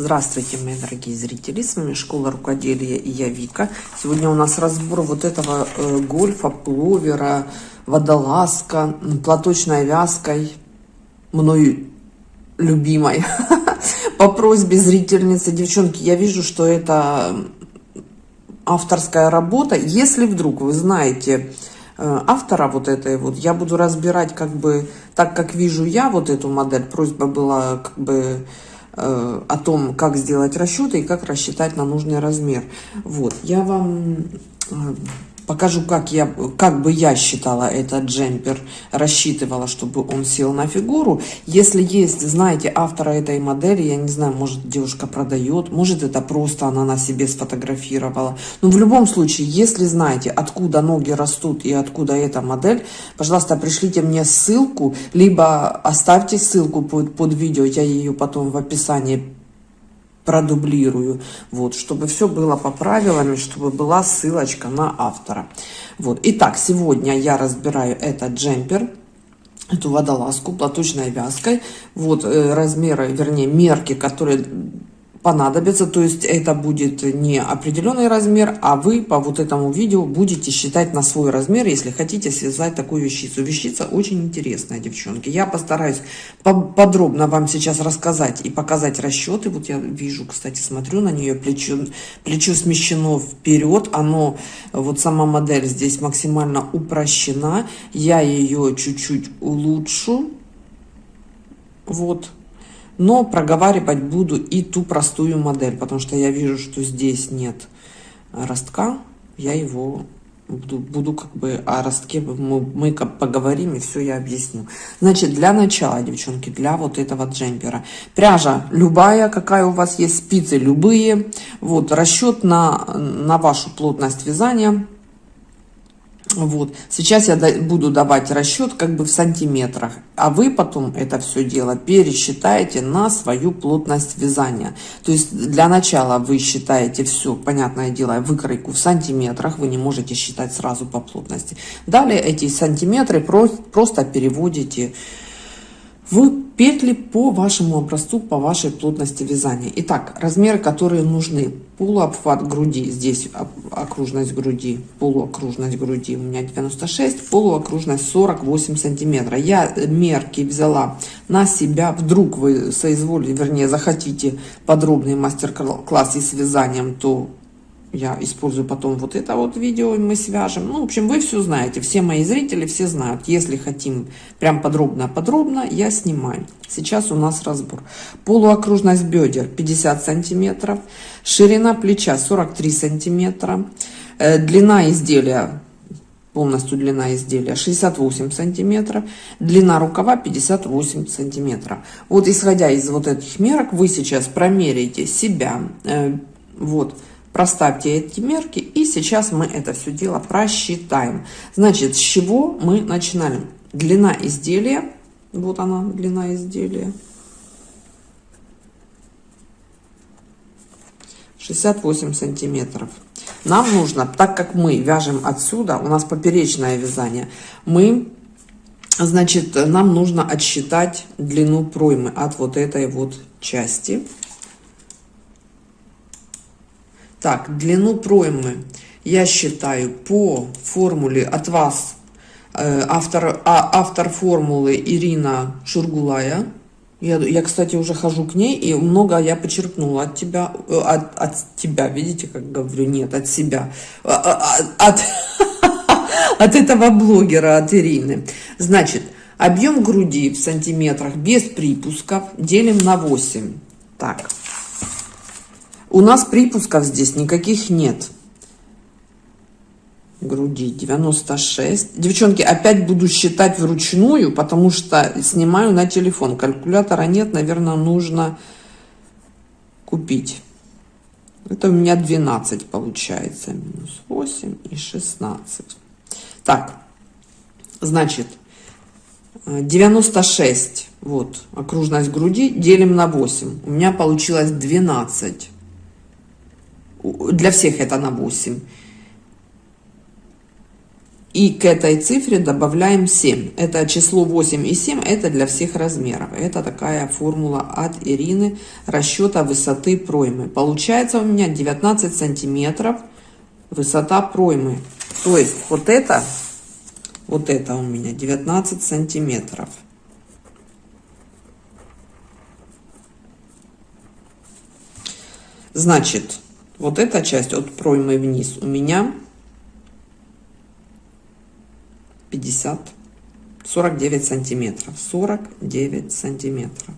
Здравствуйте, мои дорогие зрители, с вами Школа Рукоделия и я Вика. Сегодня у нас разбор вот этого э, гольфа, пловера, водолазка, платочной вязкой, мной любимой. По просьбе зрительницы, девчонки, я вижу, что это авторская работа. Если вдруг вы знаете э, автора вот этой вот, я буду разбирать как бы так, как вижу я вот эту модель. Просьба была как бы о том, как сделать расчеты и как рассчитать на нужный размер. Вот, я вам э, покажу, как, я, как бы я считала этот джемпер, рассчитывала, чтобы он сел на фигуру. Если есть, знаете, автора этой модели, я не знаю, может девушка продает, может это просто она на себе сфотографировала. Но в любом случае, если знаете, откуда ноги растут и откуда эта модель, пожалуйста, пришлите мне ссылку, либо оставьте ссылку под, под видео, я ее потом в описании продублирую, вот, чтобы все было по правилам, чтобы была ссылочка на автора. Вот, итак, сегодня я разбираю этот джемпер, эту водолазку платочной вязкой, вот э, размеры, вернее, мерки, которые понадобится, то есть это будет не определенный размер, а вы по вот этому видео будете считать на свой размер, если хотите связать такую вещицу. Вещица очень интересная, девчонки. Я постараюсь подробно вам сейчас рассказать и показать расчеты. Вот я вижу, кстати, смотрю на нее, плечо, плечо смещено вперед, оно, вот сама модель здесь максимально упрощена. Я ее чуть-чуть улучшу. Вот, но проговаривать буду и ту простую модель, потому что я вижу, что здесь нет ростка, я его буду, буду как бы о ростке мы, мы поговорим и все я объясню. Значит, для начала, девчонки, для вот этого джемпера, пряжа любая, какая у вас есть, спицы любые, вот, расчет на, на вашу плотность вязания – вот. Сейчас я буду давать расчет как бы в сантиметрах, а вы потом это все дело пересчитаете на свою плотность вязания. То есть для начала вы считаете все, понятное дело, выкройку в сантиметрах, вы не можете считать сразу по плотности. Далее эти сантиметры просто переводите петли по вашему образцу, по вашей плотности вязания. Итак, размеры, которые нужны. Полуобхват груди, здесь окружность груди, полуокружность груди у меня 96, полуокружность 48 сантиметров. Я мерки взяла на себя, вдруг вы соизволите, вернее захотите подробный мастер-класс и с вязанием, то я использую потом вот это вот видео, мы свяжем. Ну, в общем, вы все знаете, все мои зрители все знают. Если хотим прям подробно-подробно, я снимаю. Сейчас у нас разбор. Полуокружность бедер 50 сантиметров, ширина плеча 43 сантиметра, э, длина изделия полностью длина изделия 68 сантиметров длина рукава 58 сантиметров вот исходя из вот этих мерок вы сейчас промеряете себя э, вот Проставьте эти мерки, и сейчас мы это все дело просчитаем. Значит, с чего мы начинаем? Длина изделия, вот она, длина изделия. 68 сантиметров. Нам нужно, так как мы вяжем отсюда, у нас поперечное вязание, мы, значит, нам нужно отсчитать длину проймы от вот этой вот части. Так, длину проймы я считаю по формуле от вас, э, автор, а, автор формулы Ирина Шургулая. Я, я, кстати, уже хожу к ней, и много я почерпнула от тебя, э, от, от тебя, видите, как говорю, нет, от себя, а, а, от, от этого блогера, от Ирины. Значит, объем груди в сантиметрах без припусков делим на 8. Так, у нас припусков здесь никаких нет. Груди 96. Девчонки, опять буду считать вручную, потому что снимаю на телефон. Калькулятора нет, наверное, нужно купить. Это у меня 12 получается. Минус 8 и 16. Так, значит, 96. Вот, окружность груди делим на 8. У меня получилось 12 для всех это на 8. И к этой цифре добавляем 7. Это число 8 и 7, это для всех размеров. Это такая формула от Ирины расчета высоты проймы. Получается у меня 19 сантиметров высота проймы. То есть вот это, вот это у меня 19 сантиметров. Значит, вот эта часть от проймы вниз у меня 50, 49 сантиметров, 49 сантиметров.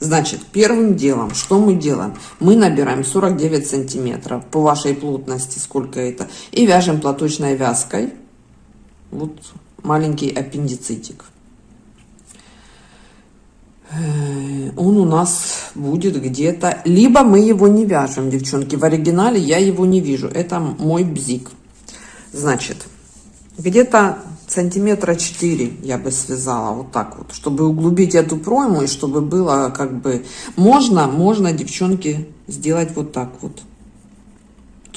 Значит, первым делом, что мы делаем? Мы набираем 49 сантиметров по вашей плотности, сколько это, и вяжем платочной вязкой вот маленький аппендицитик. Э, он у нас будет где-то... Либо мы его не вяжем, девчонки. В оригинале я его не вижу. Это мой бзик. Значит, где-то сантиметра 4 я бы связала вот так вот, чтобы углубить эту пройму и чтобы было как бы... Можно, можно, девчонки, сделать вот так вот.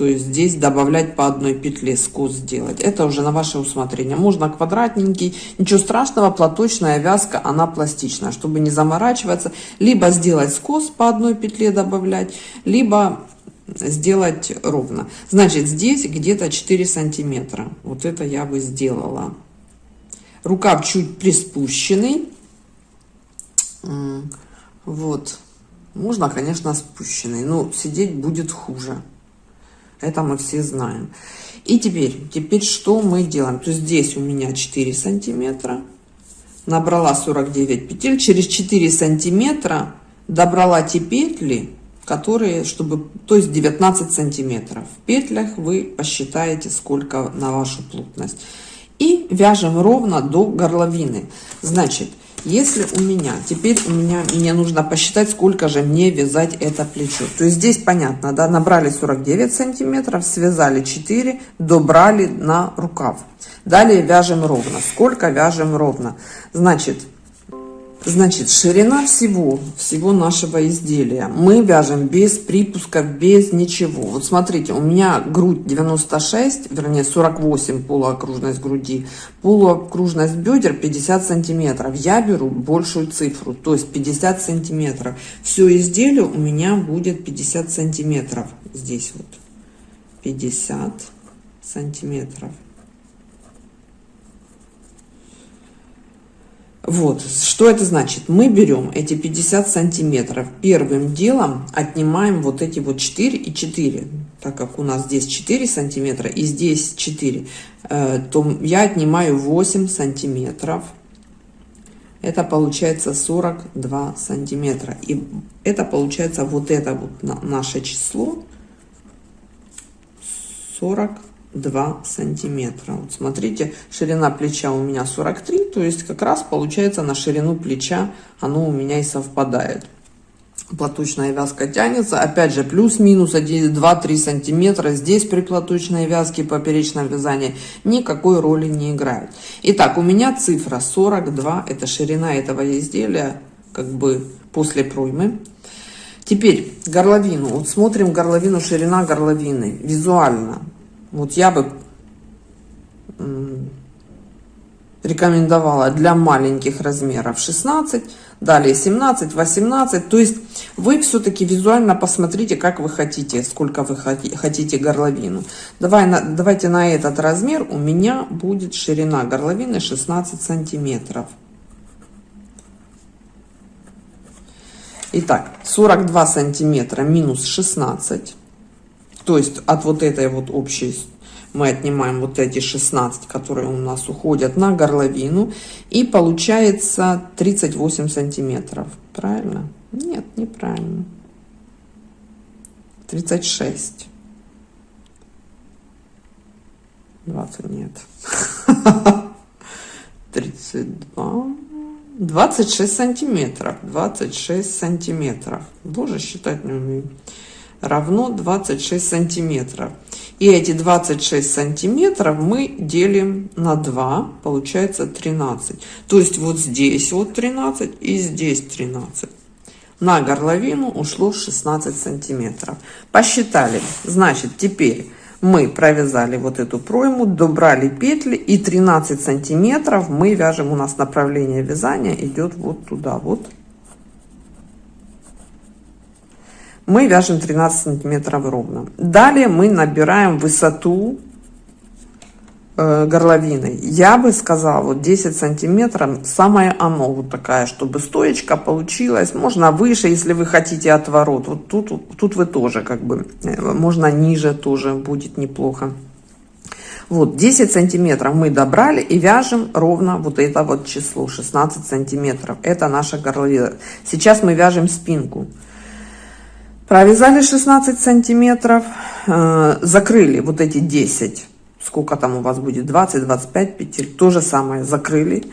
То есть здесь добавлять по одной петле скос сделать. Это уже на ваше усмотрение. Можно квадратненький, ничего страшного, платочная вязка, она пластичная. Чтобы не заморачиваться, либо сделать скос по одной петле добавлять, либо сделать ровно. Значит, здесь где-то 4 сантиметра. Вот это я бы сделала. Рукав чуть приспущенный. Вот. Можно, конечно, спущенный, но сидеть будет хуже. Это мы все знаем. И теперь, теперь что мы делаем? То есть здесь у меня 4 сантиметра. Набрала 49 петель. Через 4 сантиметра добрала те петли, которые, чтобы, то есть 19 сантиметров. В петлях вы посчитаете, сколько на вашу плотность. И вяжем ровно до горловины. Значит, если у меня, теперь у меня, мне нужно посчитать, сколько же мне вязать это плечо. То есть здесь понятно, да, набрали 49 сантиметров, связали 4, добрали на рукав. Далее вяжем ровно. Сколько вяжем ровно? Значит, Значит, ширина всего, всего нашего изделия. Мы вяжем без припусков, без ничего. Вот смотрите, у меня грудь 96, вернее 48 полуокружность груди, полуокружность бедер 50 сантиметров. Я беру большую цифру, то есть 50 сантиметров. Все изделие у меня будет 50 сантиметров. Здесь вот 50 сантиметров. Вот, что это значит? Мы берем эти 50 сантиметров, первым делом отнимаем вот эти вот 4 и 4, так как у нас здесь 4 сантиметра и здесь 4, э, то я отнимаю 8 сантиметров. Это получается 42 сантиметра. И это получается вот это вот наше число 42 2 сантиметра. Вот смотрите, ширина плеча у меня 43, то есть как раз получается на ширину плеча оно у меня и совпадает. Платочная вязка тянется, опять же, плюс-минус 2-3 сантиметра. Здесь при платочной вязке поперечном вязании никакой роли не играет. Итак, у меня цифра 42, это ширина этого изделия, как бы после проймы. Теперь горловину. Вот смотрим горловину, ширина горловины визуально. Вот я бы рекомендовала для маленьких размеров 16, далее 17, 18. То есть вы все-таки визуально посмотрите, как вы хотите, сколько вы хотите горловину. Давай, на, давайте на этот размер у меня будет ширина горловины 16 сантиметров. Итак, 42 сантиметра минус 16 то есть от вот этой вот общей мы отнимаем вот эти 16, которые у нас уходят на горловину. И получается 38 сантиметров. Правильно? Нет, неправильно. 36. 20 нет. 32. 26 сантиметров. 26 сантиметров. Боже, считать не умею равно 26 сантиметров. И эти 26 сантиметров мы делим на 2, получается 13. То есть вот здесь вот 13 и здесь 13. на горловину ушло 16 сантиметров. Посчитали. Значит, теперь мы провязали вот эту пройму, добрали петли и 13 сантиметров мы вяжем. У нас направление вязания идет вот туда, вот. Мы вяжем 13 сантиметров ровно. Далее мы набираем высоту Э, горловиной. Я бы сказала, вот 10 сантиметров, самое оно вот такая, чтобы стоечка получилась. Можно выше, если вы хотите отворот. Вот тут, тут вы тоже как бы, э, можно ниже тоже будет неплохо. Вот 10 сантиметров мы добрали и вяжем ровно вот это вот число 16 сантиметров. Это наша горловина. Сейчас мы вяжем спинку. Провязали 16 сантиметров, э, закрыли вот эти 10 сколько там у вас будет? 20-25 петель то же самое закрыли.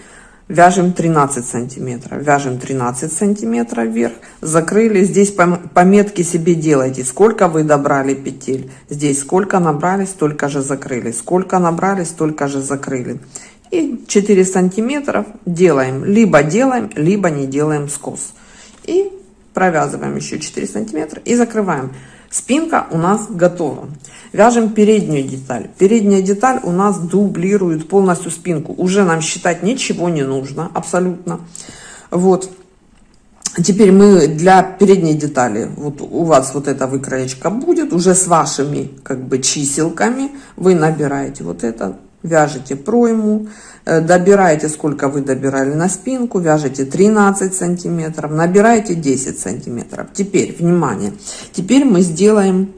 Вяжем 13 сантиметров. Вяжем 13 сантиметров вверх. Закрыли. Здесь пометки себе делайте. Сколько вы добрали петель? Здесь сколько набрали столько же закрыли. Сколько набрали столько же закрыли. И 4 сантиметров делаем. Либо делаем либо не делаем скос. И провязываем еще 4 сантиметра и закрываем Спинка у нас готова. Вяжем переднюю деталь. Передняя деталь у нас дублирует полностью спинку. Уже нам считать ничего не нужно, абсолютно. Вот. Теперь мы для передней детали, вот у вас вот эта выкроечка будет, уже с вашими как бы чиселками. Вы набираете вот это, вяжете пройму, Э, добираете сколько вы добирали на спинку. Вяжете 13 сантиметров. Набираете 10 сантиметров. Теперь внимание теперь мы сделаем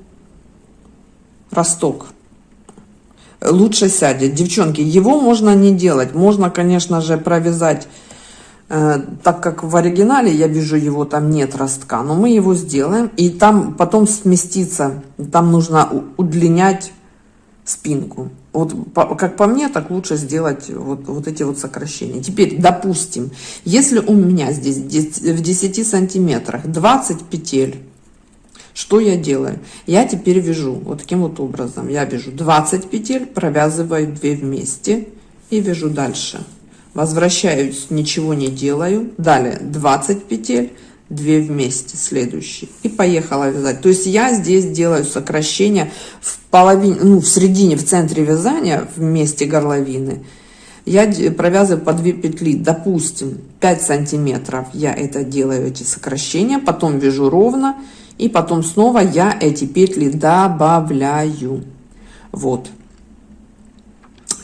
росток. Лучше сядет. Девчонки его можно не делать. Можно конечно же провязать э, так как в оригинале я вижу его там нет ростка но мы его сделаем и там потом сместиться там нужно удлинять спинку вот как по мне так лучше сделать вот вот эти вот сокращения. Теперь допустим если у меня здесь в 10 сантиметрах 20 петель что я делаю? Я теперь вяжу вот таким вот образом. Я вяжу 20 петель провязываю 2 вместе и вяжу дальше. Возвращаюсь ничего не делаю. Далее 20 петель 2 вместе следующий и поехала вязать. То есть я здесь делаю сокращение в половине ну в середине в центре вязания в месте горловины. Я провязываю по 2 петли допустим 5 сантиметров я это делаю эти сокращения потом вяжу ровно и потом снова я эти петли добавляю. Вот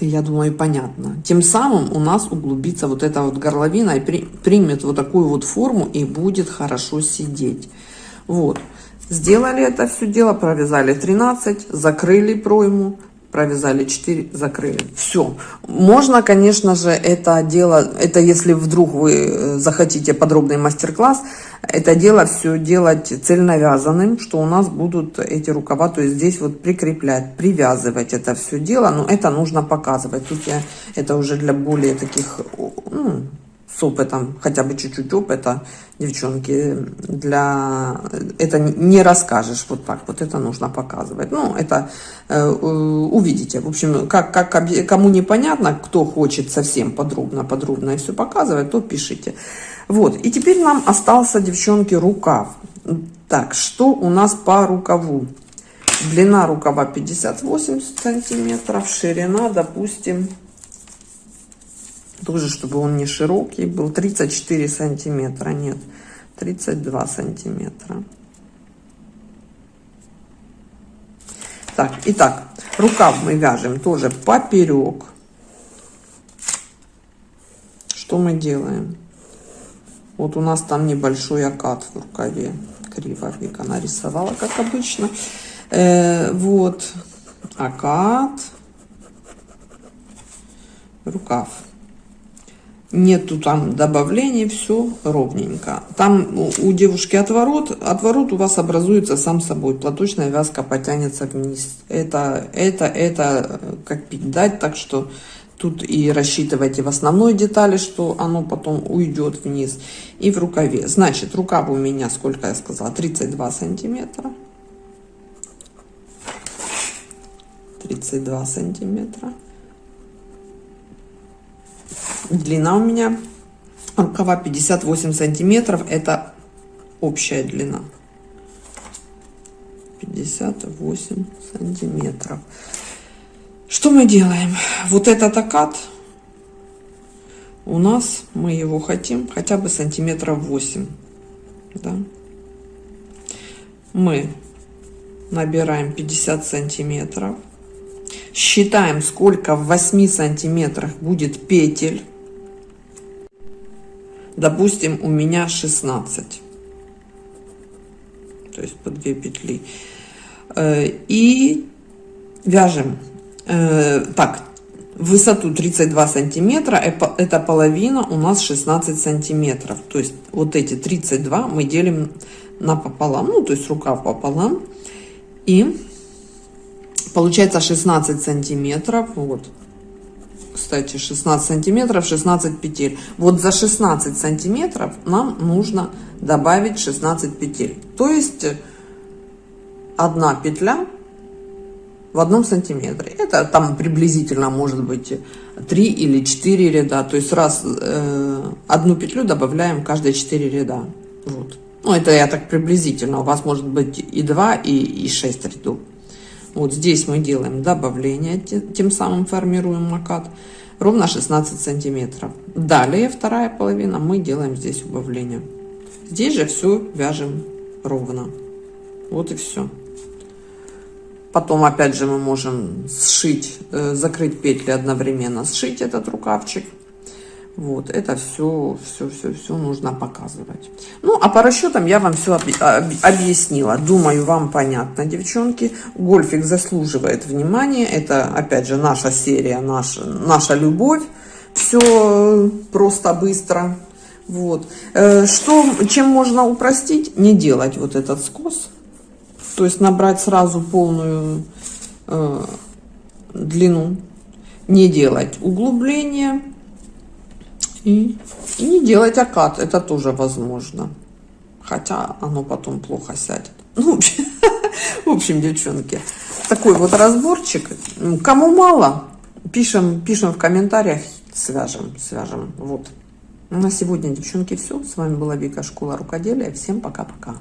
я думаю, понятно. Тем самым у нас углубится вот эта вот горловина и при, примет вот такую вот форму и будет хорошо сидеть. Вот. Сделали это все дело, провязали 13, закрыли пройму, провязали 4 закрыли. Все можно конечно же это дело это если вдруг вы э, захотите подробный мастер-класс это дело все делать цельновязанным что у нас будут эти рукава то есть здесь вот прикреплять привязывать это все дело но это нужно показывать. Тут я это уже для более таких с опытом, хотя бы чуть-чуть опыта, девчонки, для это не расскажешь вот так, вот это нужно показывать. Ну, это э, увидите. В общем, как, как кому непонятно, кто хочет совсем подробно, подробно и все показывать, то пишите. Вот, и теперь нам остался, девчонки, рукав. Так, что у нас по рукаву? Длина рукава 58 сантиметров, ширина, допустим, тоже чтобы он не широкий был. 34 сантиметра нет 32 сантиметра. Так итак рукав мы вяжем тоже поперек. Что мы делаем? Вот у нас там небольшой окат в рукаве криво вика нарисовала как обычно. Э, вот окат рукав нету там добавлений все ровненько. Там у девушки отворот отворот у вас образуется сам собой. Платочная вязка потянется вниз. Это это это как пить так что тут и рассчитывайте в основной детали что оно потом уйдет вниз и в рукаве. Значит рукав у меня сколько я сказала 32 сантиметра. 32 сантиметра длина у меня рукава 58 сантиметров это общая длина. 58 сантиметров. Что мы делаем? Вот этот окат у нас, мы его хотим хотя бы сантиметров 8. Да? Мы набираем 50 сантиметров. Считаем, сколько в 8 сантиметрах будет петель. Допустим, у меня 16. То есть по 2 петли. Э, и вяжем. Э, так, высоту 32 сантиметра, это половина у нас 16 сантиметров. То есть вот эти 32 мы делим напополам, ну то есть рукав пополам. И получается 16 сантиметров, вот, кстати, 16 сантиметров, 16 петель. Вот за 16 сантиметров нам нужно добавить 16 петель. То есть одна петля в одном сантиметре. Это там приблизительно может быть 3 или 4 ряда. То есть раз э, одну петлю добавляем каждые 4 ряда. Вот. Ну, это я так приблизительно. У вас может быть и 2, и, и 6 рядов. Вот здесь мы делаем добавление, тем самым формируем макат. Ровно 16 сантиметров. Далее вторая половина мы делаем здесь убавление. Здесь же все вяжем ровно. Вот и все. Потом опять же мы можем сшить, э, закрыть петли одновременно, сшить этот рукавчик. Вот, это все, все, все, все нужно показывать. Ну, а по расчетам я вам все объяснила. Думаю, вам понятно, девчонки. Гольфик заслуживает внимания. Это, опять же, наша серия, наша, наша любовь. Все просто быстро. Вот. Э, что, чем можно упростить? Не делать вот этот скос. То есть набрать сразу полную э, длину. Не делать углубление и, и не делать окат, это тоже возможно. Хотя оно потом плохо сядет. Ну, в общем, девчонки, такой вот разборчик. Кому мало, пишем, пишем в комментариях, свяжем, свяжем. Вот. На сегодня, девчонки, все. С вами была Вика, Школа Рукоделия. Всем пока-пока.